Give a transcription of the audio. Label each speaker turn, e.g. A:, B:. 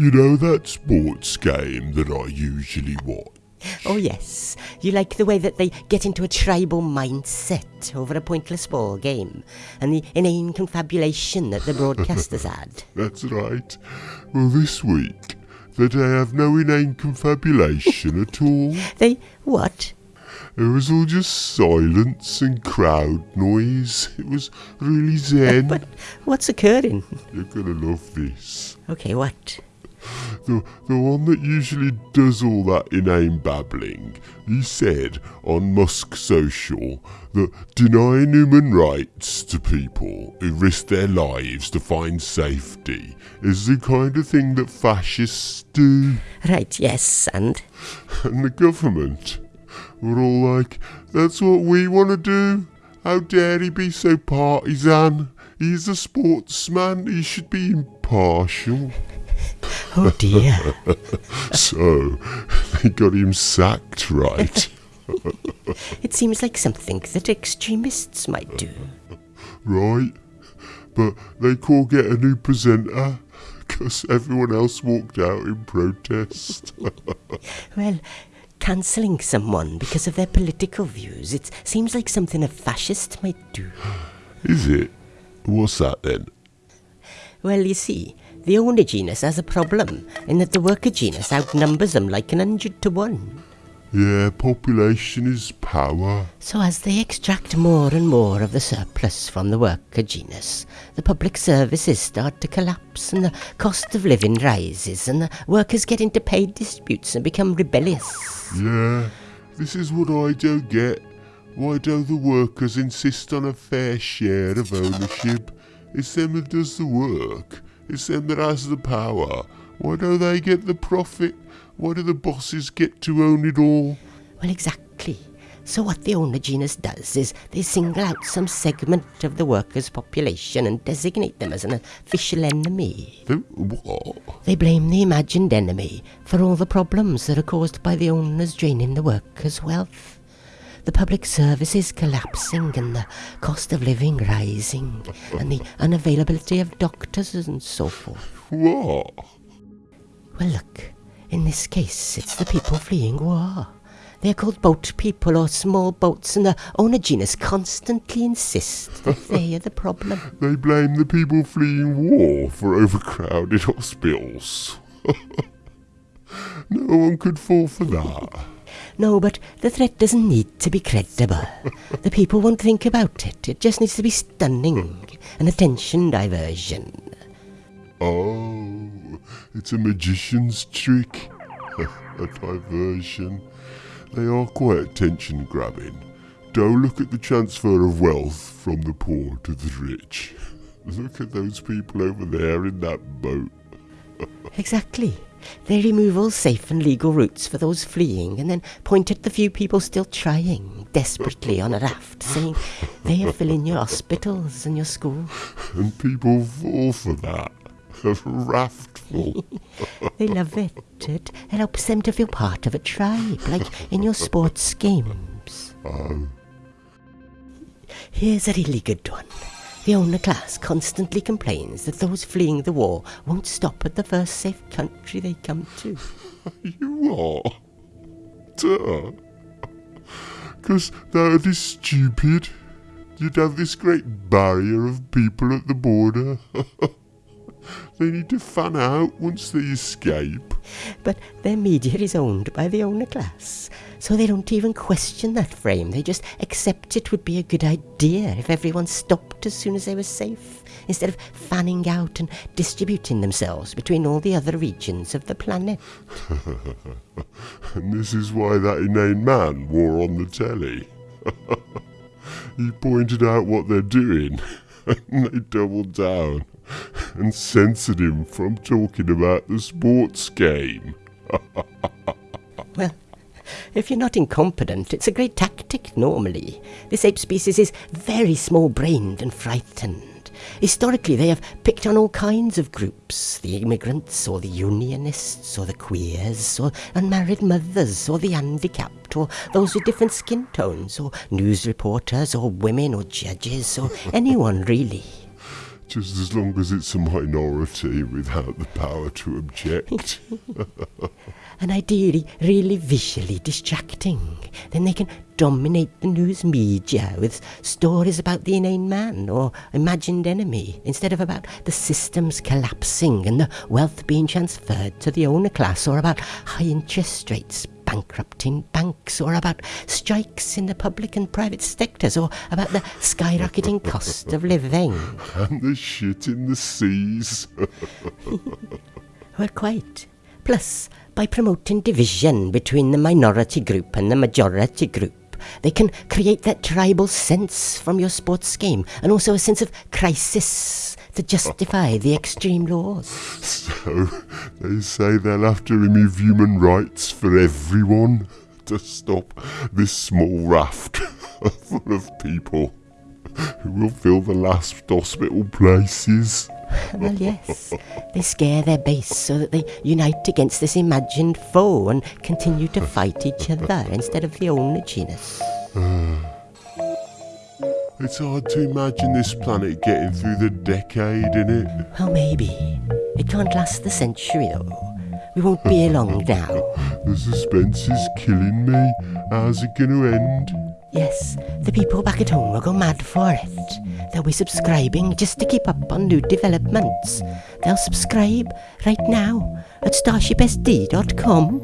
A: You know that sports game that I usually watch?
B: Oh, yes. You like the way that they get into a tribal mindset over a pointless ball game and the inane confabulation that the broadcasters add.
A: That's right. Well, this week, that I have no inane confabulation at all.
B: They what?
A: It was all just silence and crowd noise. It was really zen.
B: But what's occurring?
A: You're gonna love this.
B: Okay, what?
A: The, the one that usually does all that inane babbling, he said on Musk Social that denying human rights to people who risk their lives to find safety is the kind of thing that fascists do.
B: Right, yes, and?
A: And the government were all like, that's what we want to do. How dare he be so partisan? He's a sportsman, he should be impartial.
B: Oh dear.
A: So, they got him sacked, right?
B: it seems like something that extremists might do.
A: right? But they can't get a new presenter because everyone else walked out in protest.
B: Well, cancelling someone because of their political views, it seems like something a fascist might do.
A: Is it? What's that then?
B: Well, you see, the owner genus has a problem in that the worker genus outnumbers them like an hundred to one.
A: Yeah, population is power.
B: So as they extract more and more of the surplus from the worker genus, the public services start to collapse and the cost of living rises and the workers get into paid disputes and become rebellious.
A: Yeah, this is what I don't get. Why don't the workers insist on a fair share of ownership? It's them that does the work. It's them that has the power. Why don't they get the profit? Why do the bosses get to own it all?
B: Well, exactly. So what the owner genus does is they single out some segment of the workers' population and designate them as an official enemy.
A: The- What?
B: They blame the imagined enemy for all the problems that are caused by the owners draining the workers' wealth. The public services collapsing and the cost of living rising and the unavailability of doctors and so forth.
A: What?
B: Well, look, in this case, it's the people fleeing war. They're called boat people or small boats, and the owner genus constantly insist that they are the problem.
A: They blame the people fleeing war for overcrowded hospitals. no one could fall for that.
B: No, but the threat doesn't need to be credible. The people won't think about it. It just needs to be stunning, an attention diversion.
A: Oh, it's a magician's trick. a diversion. They are quite attention grabbing. Don't look at the transfer of wealth from the poor to the rich. Look at those people over there in that boat.
B: Exactly. They remove all safe and legal routes for those fleeing and then point at the few people still trying desperately on a raft, saying they are filling your hospitals and your schools.
A: And people fall for that. A raftful.
B: They love it. It helps them to feel part of a tribe, like in your sports games.
A: Oh,
B: Here's a really good one. The owner class constantly complains that those fleeing the war won't stop at the first safe country they come to.
A: you are? Duh. Because that would stupid. You'd have this great barrier of people at the border. they need to fan out once they escape.
B: But their media is owned by the owner class, so they don't even question that frame. They just accept it would be a good idea if everyone stopped as soon as they were safe, instead of fanning out and distributing themselves between all the other regions of the planet.
A: And this is why that inane man wore on the telly. he pointed out what they're doing, and they doubled down and censored him from talking about the sports game.
B: Well, if you're not incompetent, it's a great tactic normally. This ape species is very small brained and frightened. Historically, they have picked on all kinds of groups the immigrants, or the unionists, or the queers, or unmarried mothers, or the handicapped, or those with different skin tones, or news reporters, or women, or judges, or anyone really.
A: Just as long as it's a minority without the power to object.
B: and ideally really visually distracting. Then they can dominate the news media with stories about the inane man or imagined enemy instead of about the systems collapsing and the wealth being transferred to the owner class or about high interest rates bankrupting banks or about strikes in the public and private sectors or about the skyrocketing cost of living.
A: And the shit in the seas.
B: well, quite. Plus, by promoting division between the minority group and the majority group, they can create that tribal sense from your sports game and also a sense of crisis to justify the extreme laws.
A: So they say they'll have to remove human rights for everyone to stop this small raft full of people who will fill the last hospital places.
B: well, yes. They scare their base so that they unite against this imagined foe and continue to fight each other instead of the owner genus. Ah.
A: It's hard to imagine this planet getting through the decade, innit?
B: Well, maybe. It can't last the century, though. We won't be here long now.
A: the suspense is killing me. How's it going to end?
B: Yes, the people back at home will go mad for it. They'll be subscribing just to keep up on new developments. They'll subscribe right now at starshipsd.com.